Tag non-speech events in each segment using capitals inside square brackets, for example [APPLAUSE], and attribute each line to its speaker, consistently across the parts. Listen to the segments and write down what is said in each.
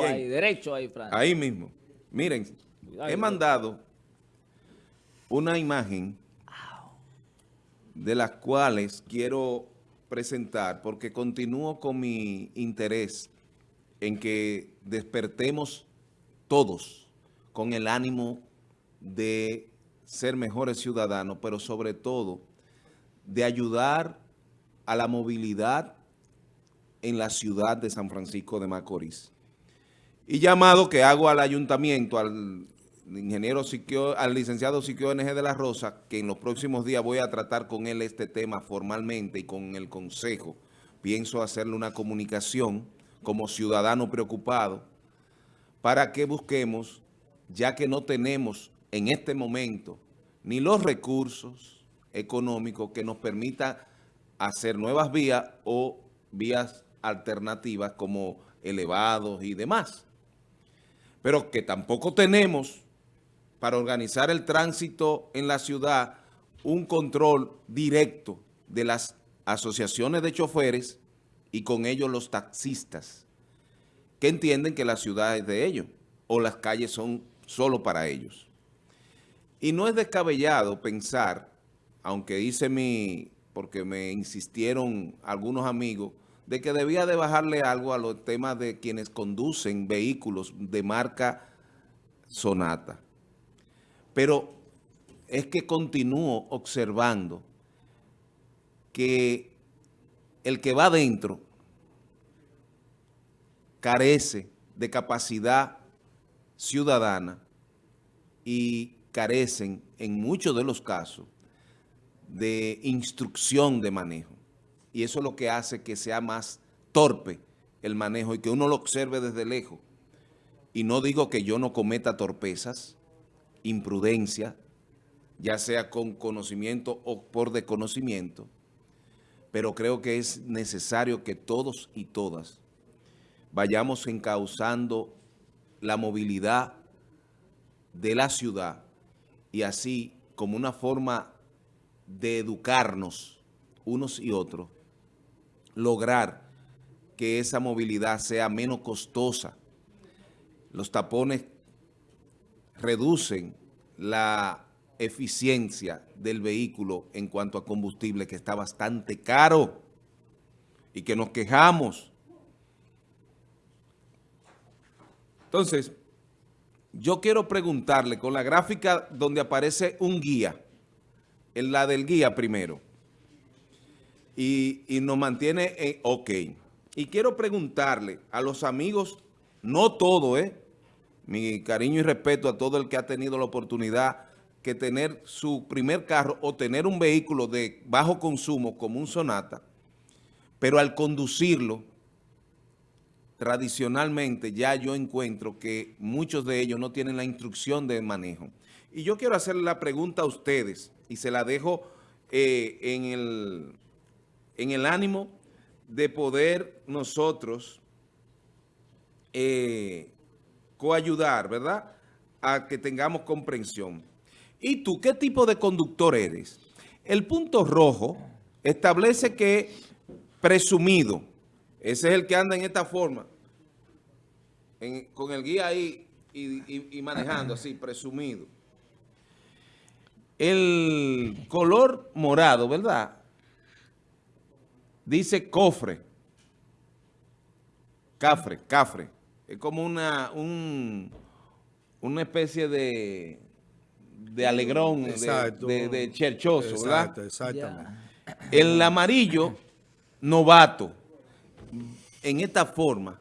Speaker 1: ahí, derecho ahí, Fran.
Speaker 2: Ahí mismo. Miren, he mandado una imagen de las cuales quiero presentar porque continúo con mi interés en que despertemos todos con el ánimo de ser mejores ciudadanos, pero sobre todo de ayudar a la movilidad en la ciudad de San Francisco de Macorís. Y llamado que hago al ayuntamiento, al ingeniero al licenciado Siquio NG de la Rosa, que en los próximos días voy a tratar con él este tema formalmente y con el consejo. Pienso hacerle una comunicación como ciudadano preocupado para que busquemos, ya que no tenemos en este momento ni los recursos económicos que nos permitan hacer nuevas vías o vías alternativas como elevados y demás. Pero que tampoco tenemos para organizar el tránsito en la ciudad un control directo de las asociaciones de choferes y con ellos los taxistas, que entienden que la ciudad es de ellos o las calles son solo para ellos. Y no es descabellado pensar, aunque hice mi, porque me insistieron algunos amigos, de que debía de bajarle algo a los temas de quienes conducen vehículos de marca Sonata. Pero es que continúo observando que el que va adentro carece de capacidad ciudadana y carecen en muchos de los casos de instrucción de manejo. Y eso es lo que hace que sea más torpe el manejo y que uno lo observe desde lejos. Y no digo que yo no cometa torpezas, imprudencia, ya sea con conocimiento o por desconocimiento, pero creo que es necesario que todos y todas vayamos encauzando la movilidad de la ciudad y así como una forma de educarnos unos y otros, lograr que esa movilidad sea menos costosa. Los tapones reducen la eficiencia del vehículo en cuanto a combustible, que está bastante caro y que nos quejamos. Entonces, yo quiero preguntarle con la gráfica donde aparece un guía, en la del guía primero, y, nos mantiene en ok. Y quiero preguntarle a los amigos, no todo, ¿eh? Mi cariño y respeto a todo el que ha tenido la oportunidad que tener su primer carro o tener un vehículo de bajo consumo como un Sonata, pero al conducirlo, tradicionalmente ya yo encuentro que muchos de ellos no tienen la instrucción de manejo. Y yo quiero hacerle la pregunta a ustedes y se la dejo eh, en, el, en el ánimo de poder nosotros eh, coayudar, ¿verdad?, a que tengamos comprensión. ¿Y tú qué tipo de conductor eres? El punto rojo establece que presumido, ese es el que anda en esta forma, con el guía ahí y, y manejando así, presumido. El color morado, ¿verdad? Dice cofre. Cafre, cafre. Es como una, una especie de, de alegrón, de, de, cherchoso,
Speaker 3: Exacto, exactamente.
Speaker 2: El amarillo, novato. En esta forma.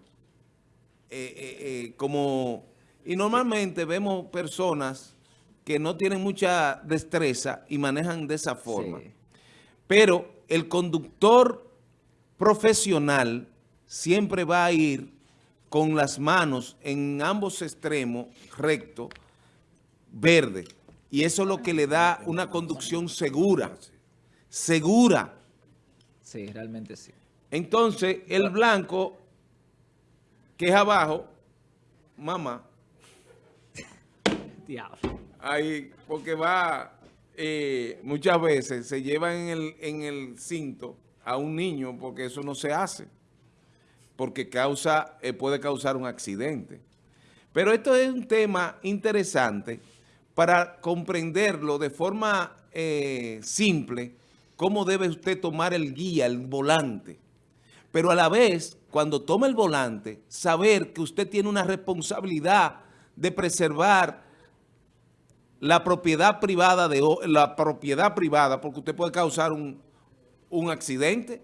Speaker 2: Eh, eh, eh, como Y normalmente vemos personas que no tienen mucha destreza y manejan de esa forma. Pero el conductor profesional siempre va a ir con las manos en ambos extremos, recto, verde. Y eso es lo que le da una conducción segura. Segura.
Speaker 1: Sí, realmente sí.
Speaker 2: Entonces, el blanco, que es abajo, mamá.
Speaker 1: Diablo.
Speaker 2: Ahí, porque va, eh, muchas veces se lleva en el, en el cinto a un niño porque eso no se hace. porque causa, eh, puede causar un accidente. Pero esto es un tema interesante para comprenderlo de forma eh, simple, cómo debe usted tomar el guía, el volante. Pero a la vez, cuando toma el volante, saber que usted tiene una responsabilidad de preservar la propiedad privada, de la propiedad privada, porque usted puede causar un, un accidente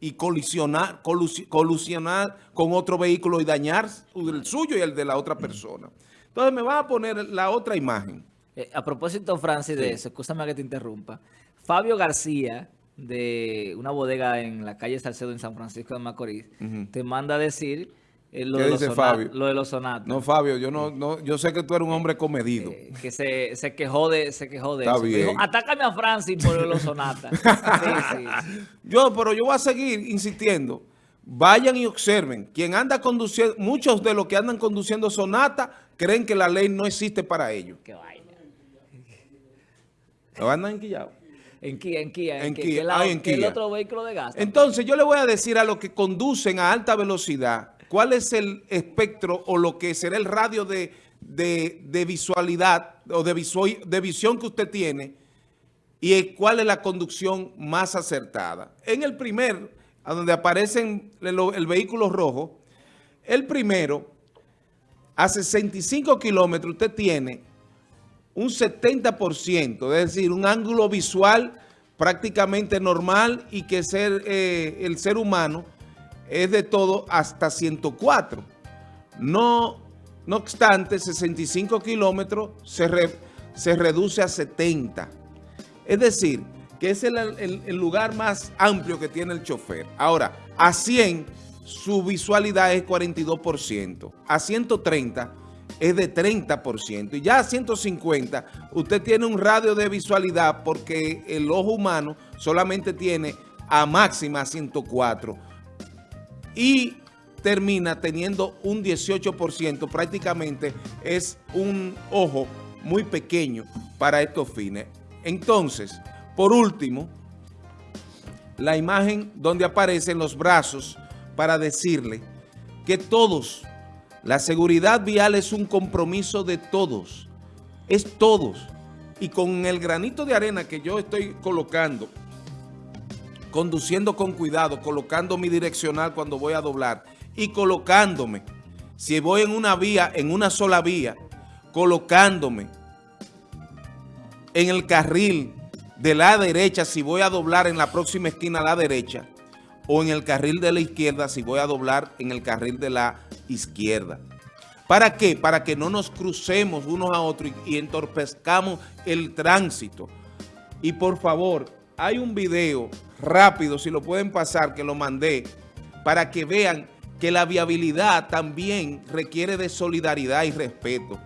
Speaker 2: y colisionar, colusionar con otro vehículo y dañar el suyo y el de la otra persona. Entonces me va a poner la otra imagen.
Speaker 1: Eh, a propósito, Francis, de eso, escúchame que te interrumpa. Fabio García, de una bodega en la calle Salcedo en San Francisco de Macorís, te manda a decir
Speaker 2: eh, lo, de dice Fabio?
Speaker 1: lo de los sonatos.
Speaker 2: No, Fabio, yo no, no, yo sé que tú eres un hombre comedido.
Speaker 1: Eh, que se, se, quejó de, se quejó de
Speaker 2: Está Bien.
Speaker 1: Dijo, atácame a Francis por los sonatas. [LAUGHS] sí,
Speaker 2: sí. Yo, pero yo voy a seguir insistiendo. Vayan y observen. Quien anda conduciendo, muchos de los que andan conduciendo sonata creen que la ley no existe para ellos.
Speaker 1: Qué vaina.
Speaker 2: ¿Lo andan enquillados?
Speaker 1: En Kia, en Kia,
Speaker 2: en,
Speaker 1: Kia, en Kia. el otro vehículo de gas.
Speaker 2: Entonces, yo le voy a decir a los que conducen a alta velocidad cuál es el espectro o lo que será el radio de, visualidad o de, de visión que usted tiene y cuál es la conducción más acertada. En el primer, a donde aparecen el, el vehículo rojo, el primero, a 65 kilómetros usted tiene un 70%, es decir, un ángulo visual prácticamente normal y que ser, eh, el ser humano es de todo hasta 104. No, no obstante, 65 kilómetros se, reduce a 70. Es decir, que es el, el, lugar más amplio que tiene el chofer. Ahora, a 100 su visualidad es 42%. A 130 es de 30%. Y ya a 150 usted tiene un radio de visualidad porque el ojo humano solamente tiene a máxima 104 y termina teniendo un 18%, prácticamente es un ojo muy pequeño para estos fines. Entonces, por último, la imagen donde aparecen los brazos para decirle que todos, la seguridad vial es un compromiso de todos, es todos. Y con el granito de arena que yo estoy colocando conduciendo con cuidado, colocando mi direccional cuando voy a doblar y colocándome, si voy en una vía, en una sola vía, colocándome en el carril de la derecha si voy a doblar en la próxima esquina a la derecha o en el carril de la izquierda si voy a doblar en el carril de la izquierda. ¿Para qué? Para que no nos crucemos unos a otros y, y entorpezcamos el tránsito. Y por favor, hay un video rápido, si lo pueden pasar, que lo mandé, para que vean que la viabilidad también requiere de solidaridad y respeto.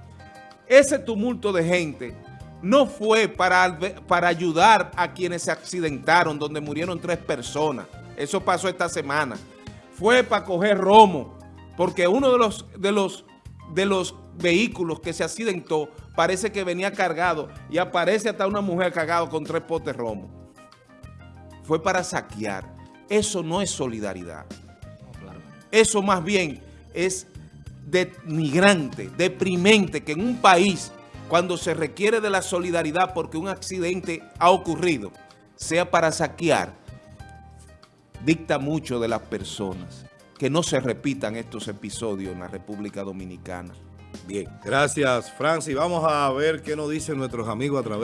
Speaker 2: Ese tumulto de gente no fue para, para ayudar a quienes se accidentaron, donde murieron tres personas. Eso pasó esta semana. Fue para coger romo, porque uno de los, de los, de los vehículos que se accidentó parece que venía cargado y aparece hasta una mujer cargada con tres potes romo fue para saquear. Eso no es solidaridad. Eso más bien es denigrante, deprimente, que en un país, cuando se requiere de la solidaridad porque un accidente ha ocurrido, sea para saquear, dicta mucho de las personas. Que no se repitan estos episodios en la República Dominicana.
Speaker 3: Bien, gracias Francis. Vamos a ver qué nos dicen nuestros amigos a través